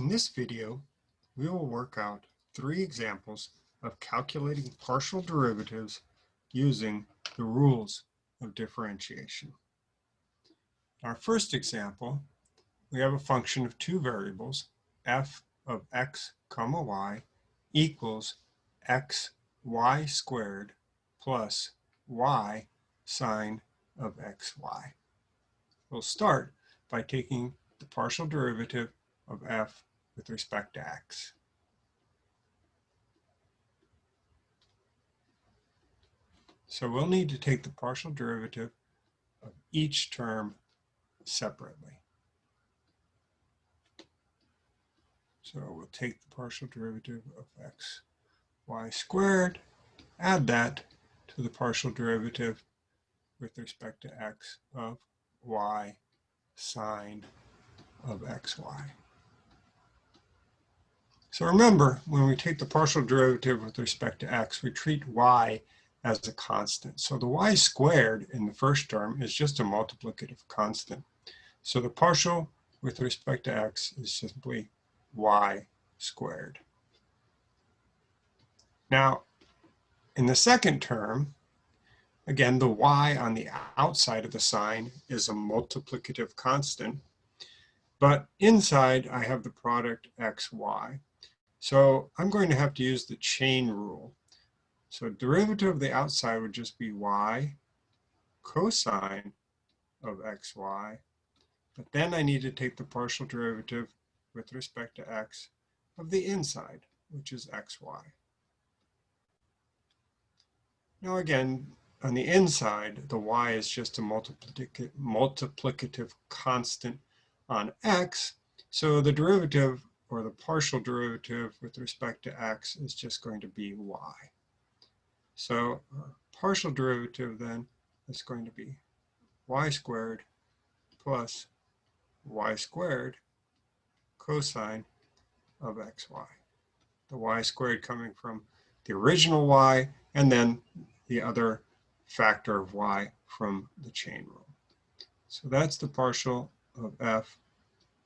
In this video, we will work out three examples of calculating partial derivatives using the rules of differentiation. Our first example, we have a function of two variables, f of x comma y equals x y squared plus y sine of xy. We'll start by taking the partial derivative of f with respect to x. So we'll need to take the partial derivative of each term separately. So we'll take the partial derivative of x y squared, add that to the partial derivative with respect to x of y sine of xy. So remember, when we take the partial derivative with respect to x, we treat y as a constant. So the y squared in the first term is just a multiplicative constant. So the partial with respect to x is simply y squared. Now, in the second term, again, the y on the outside of the sine is a multiplicative constant, but inside I have the product xy. So I'm going to have to use the chain rule. So derivative of the outside would just be y cosine of xy. But then I need to take the partial derivative with respect to x of the inside, which is xy. Now again, on the inside, the y is just a multiplicative, multiplicative constant on x. So the derivative or the partial derivative with respect to x is just going to be y. So uh, partial derivative then is going to be y squared plus y squared cosine of xy. The y squared coming from the original y and then the other factor of y from the chain rule. So that's the partial of f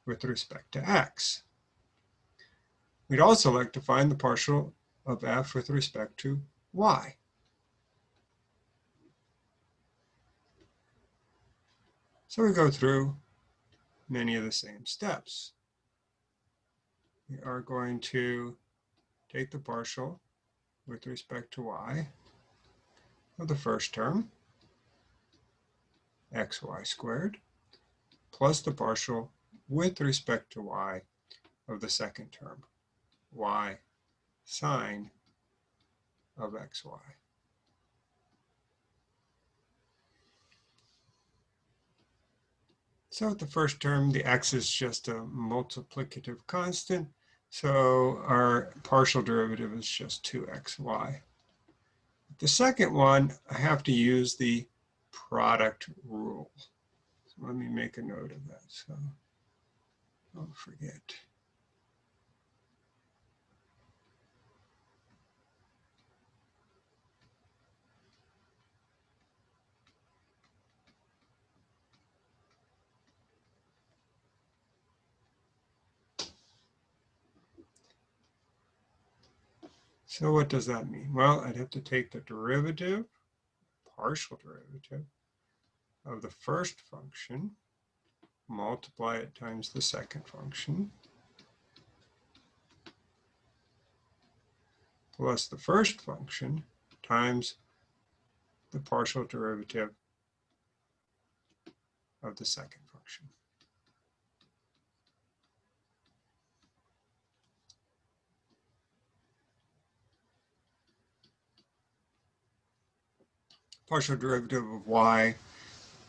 with respect to x. We'd also like to find the partial of f with respect to y. So we go through many of the same steps. We are going to take the partial with respect to y of the first term, xy squared, plus the partial with respect to y of the second term, y sine of xy. So at the first term, the x is just a multiplicative constant. So our partial derivative is just 2xy. The second one, I have to use the product rule. So let me make a note of that. So don't forget. So what does that mean? Well, I'd have to take the derivative, partial derivative, of the first function, multiply it times the second function, plus the first function times the partial derivative of the second function. Partial derivative of y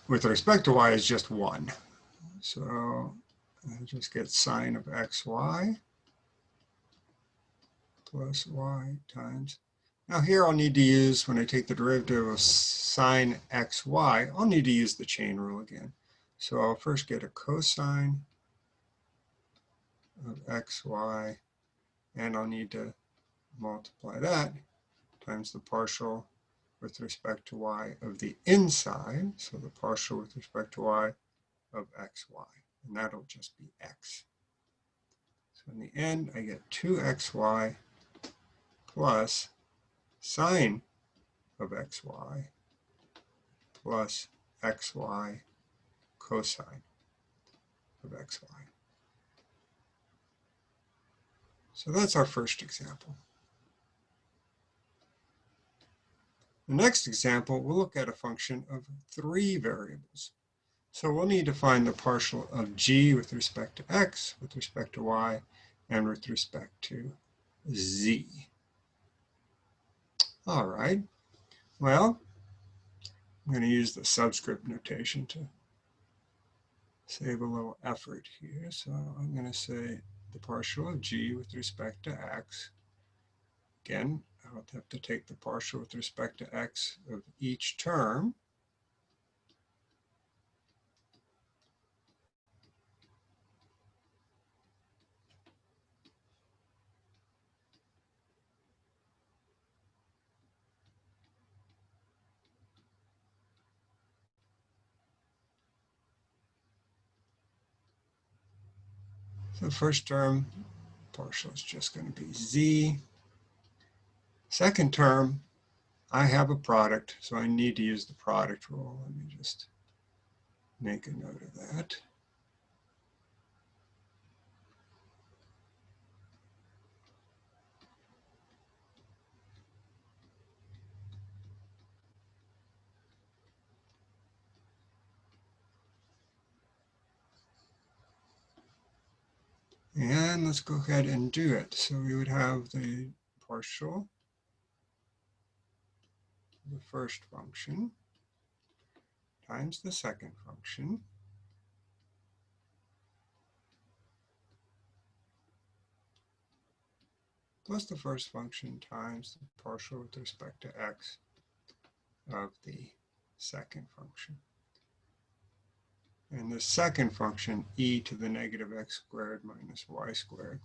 with respect to y is just 1. So I just get sine of xy plus y times. Now here I'll need to use, when I take the derivative of sine xy, I'll need to use the chain rule again. So I'll first get a cosine of xy, and I'll need to multiply that times the partial with respect to y of the inside, so the partial with respect to y of xy, and that'll just be x. So in the end, I get 2xy plus sine of xy plus xy cosine of xy. So that's our first example. The next example, we'll look at a function of three variables. So we'll need to find the partial of g with respect to x, with respect to y, and with respect to z. All right. Well, I'm going to use the subscript notation to save a little effort here. So I'm going to say the partial of g with respect to x. Again, I'll have to take the partial with respect to x of each term. The first term, partial is just going to be z. Second term, I have a product, so I need to use the product rule. Let me just make a note of that. And let's go ahead and do it. So we would have the partial, the first function times the second function plus the first function times the partial with respect to x of the second function. And the second function, e to the negative x squared minus y squared.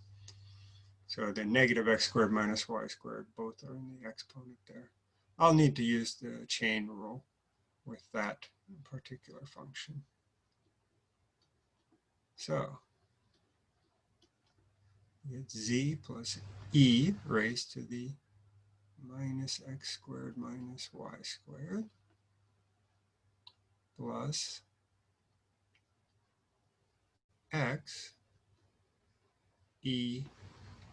So the negative x squared minus y squared, both are in the exponent there. I'll need to use the chain rule with that particular function. So get z plus e raised to the minus x squared minus y squared plus x e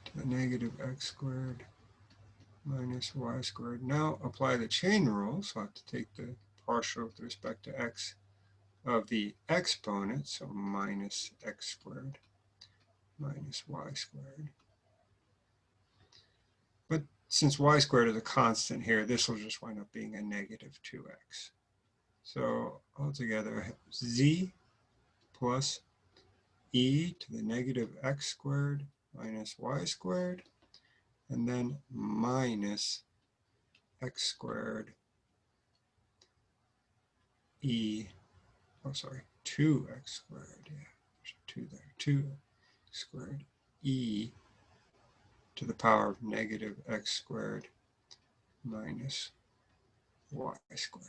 to the negative x squared minus y squared. Now apply the chain rule, so I have to take the partial with respect to x of the exponent, so minus x squared minus y squared. But since y squared is a constant here, this will just wind up being a negative 2x. So altogether, z plus e to the negative x squared minus y squared, and then minus x squared e, oh sorry, 2x squared, yeah, there's 2 there, 2 squared e to the power of negative x squared minus y squared.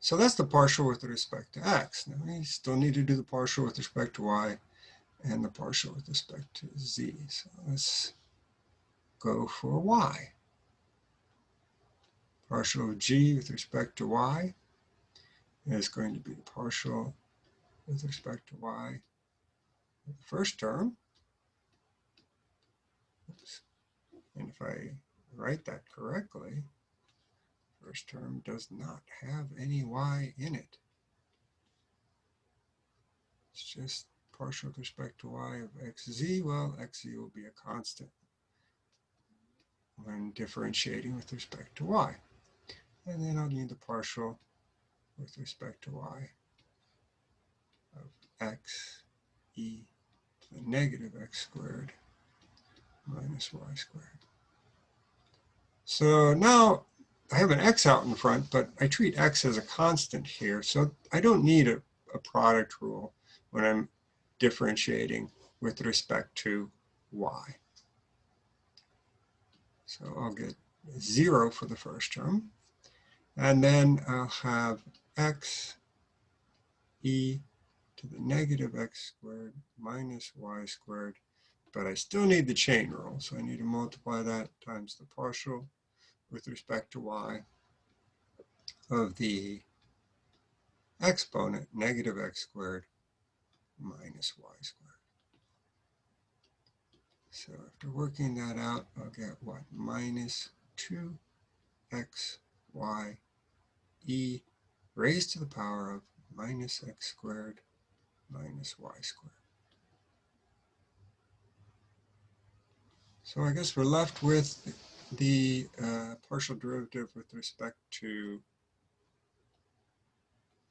So that's the partial with respect to x. Now we still need to do the partial with respect to y and the partial with respect to z. So let's go for y. Partial of g with respect to y is going to be the partial with respect to y the first term. Oops. And if I write that correctly, first term does not have any y in it. It's just partial with respect to y of xz. Well, xz will be a constant when differentiating with respect to y. And then I'll need the partial with respect to y of x e to the negative x squared minus y squared. So now I have an x out in front, but I treat x as a constant here. So I don't need a, a product rule when I'm differentiating with respect to y. So I'll get 0 for the first term. And then I'll have x e to the negative x squared minus y squared. But I still need the chain rule, so I need to multiply that times the partial with respect to y of the exponent negative x squared minus y squared. So after working that out, I'll get what? Minus 2x y e raised to the power of minus x squared minus y squared. So I guess we're left with the uh, partial derivative with respect to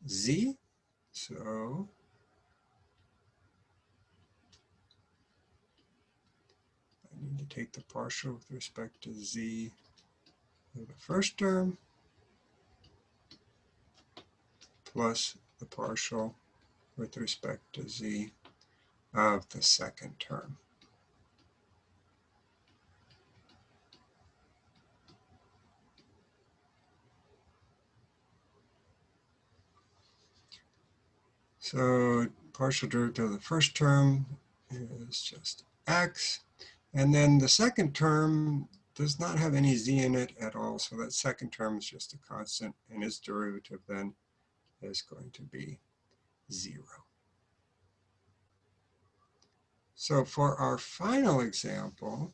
z. So Take the partial with respect to z of the first term plus the partial with respect to z of the second term. So partial derivative of the first term is just x. And then the second term does not have any z in it at all. So that second term is just a constant and its derivative then is going to be zero. So for our final example,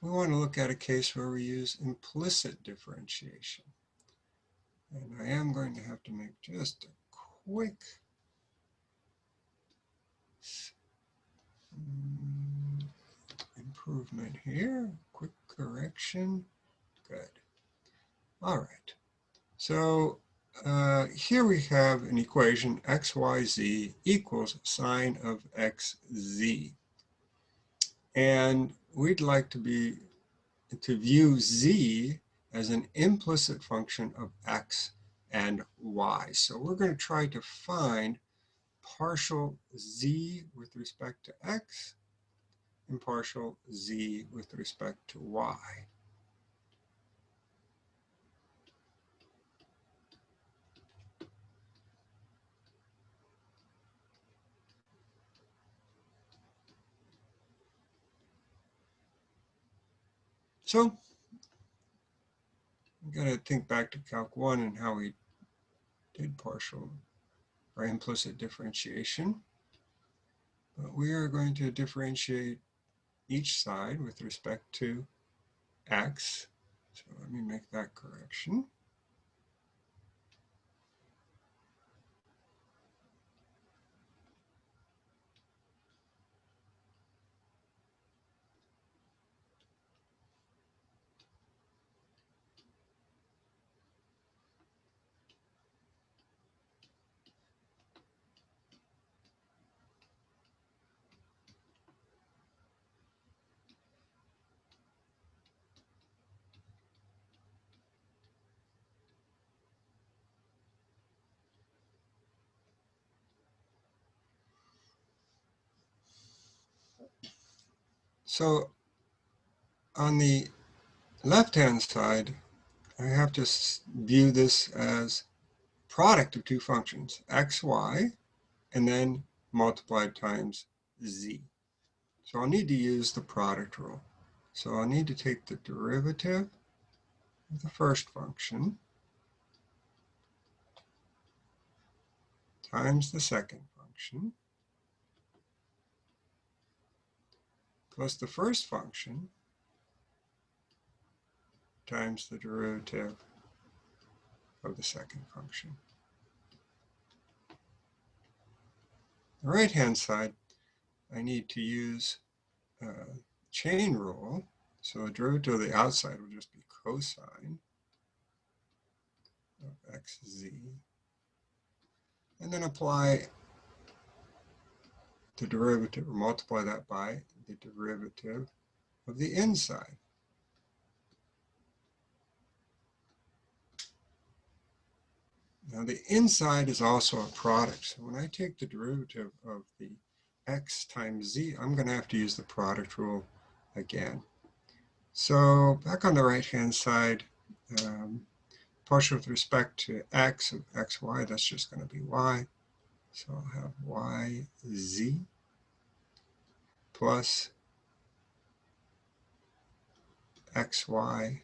we want to look at a case where we use implicit differentiation. And I am going to have to make just a quick improvement here. Quick correction. Good. All right. So uh, here we have an equation xyz equals sine of xz. And we'd like to be to view z as an implicit function of x and y. So we're going to try to find partial z with respect to x and partial z with respect to y. So we got to think back to Calc 1 and how we did partial or implicit differentiation. But we are going to differentiate each side with respect to x. So let me make that correction. So on the left-hand side, I have to view this as product of two functions, x, y, and then multiplied times z. So I'll need to use the product rule. So I'll need to take the derivative of the first function times the second function plus the first function times the derivative of the second function. The right-hand side, I need to use uh, chain rule. So the derivative of the outside will just be cosine of xz. And then apply the derivative, or multiply that by the derivative of the inside. Now the inside is also a product. So when I take the derivative of the x times z, I'm going to have to use the product rule again. So back on the right hand side, um, partial with respect to x of xy, that's just going to be y. So I'll have yz plus xy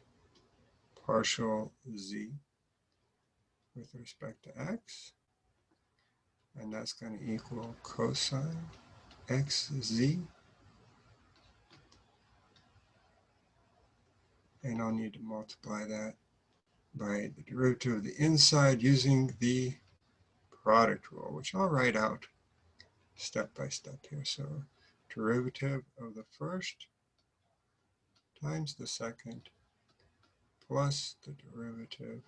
partial z with respect to x. And that's going to equal cosine xz. And I'll need to multiply that by the derivative of the inside using the product rule, which I'll write out step by step here. So derivative of the first times the second plus the derivative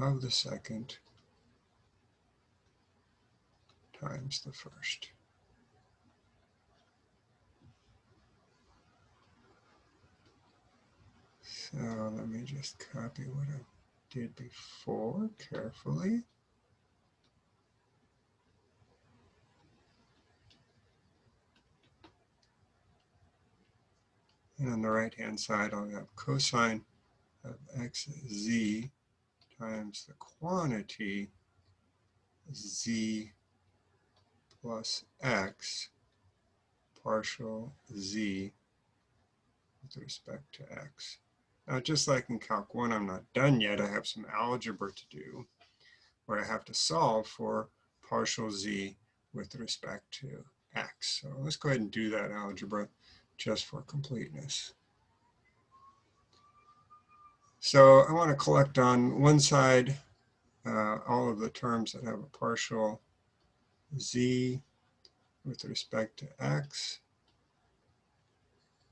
of the second times the first. So let me just copy what I did before carefully. And on the right-hand side, I'll have cosine of xz times the quantity z plus x partial z with respect to x. Now, just like in Calc 1, I'm not done yet. I have some algebra to do where I have to solve for partial z with respect to x. So let's go ahead and do that algebra just for completeness. So I want to collect on one side uh, all of the terms that have a partial z with respect to x.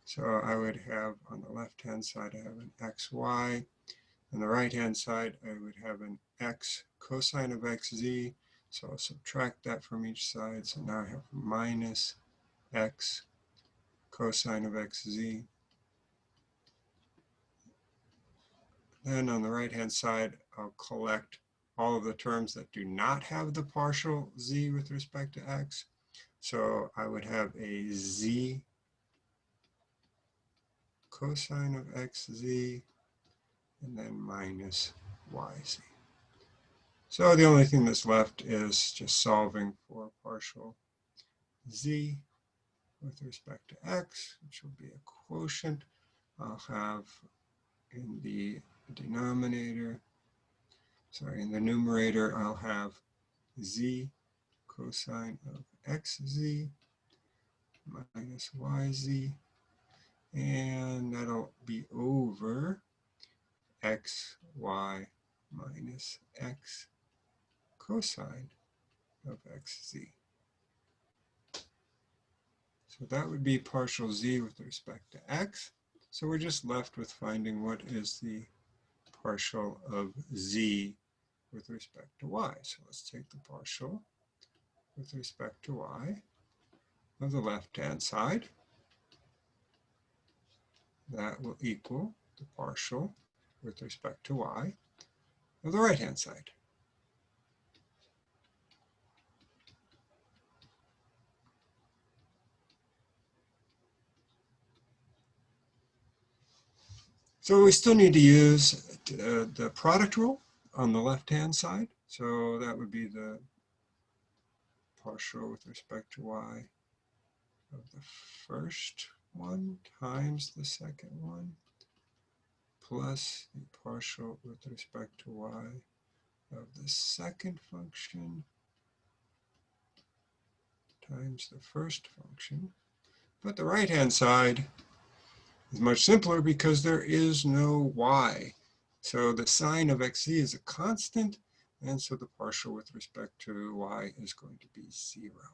So I would have on the left-hand side, I have an xy. On the right-hand side, I would have an x cosine of xz. So I'll subtract that from each side. So now I have minus x cosine of xz. Then on the right-hand side, I'll collect all of the terms that do not have the partial z with respect to x. So I would have a z cosine of xz and then minus yz. So the only thing that's left is just solving for partial z with respect to x, which will be a quotient. I'll have in the denominator, sorry, in the numerator, I'll have z cosine of xz minus yz, and that'll be over xy minus x cosine of xz. So that would be partial z with respect to x. So we're just left with finding what is the partial of z with respect to y. So let's take the partial with respect to y of the left-hand side. That will equal the partial with respect to y of the right-hand side. So we still need to use uh, the product rule on the left-hand side. So that would be the partial with respect to y of the first one times the second one plus the partial with respect to y of the second function times the first function. But the right-hand side is much simpler because there is no y. So the sine of xz is a constant, and so the partial with respect to y is going to be zero.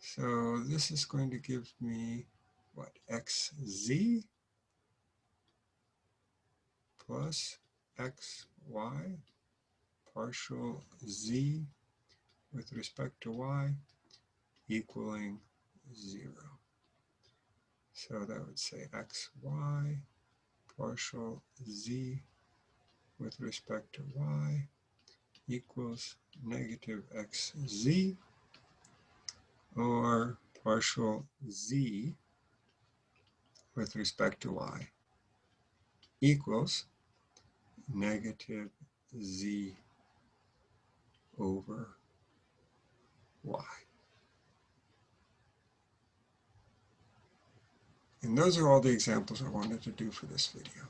So this is going to give me, what, xz plus xy partial z with respect to y equaling zero. So that would say xy partial z with respect to y equals negative xz or partial z with respect to y equals negative z over y. And those are all the examples I wanted to do for this video.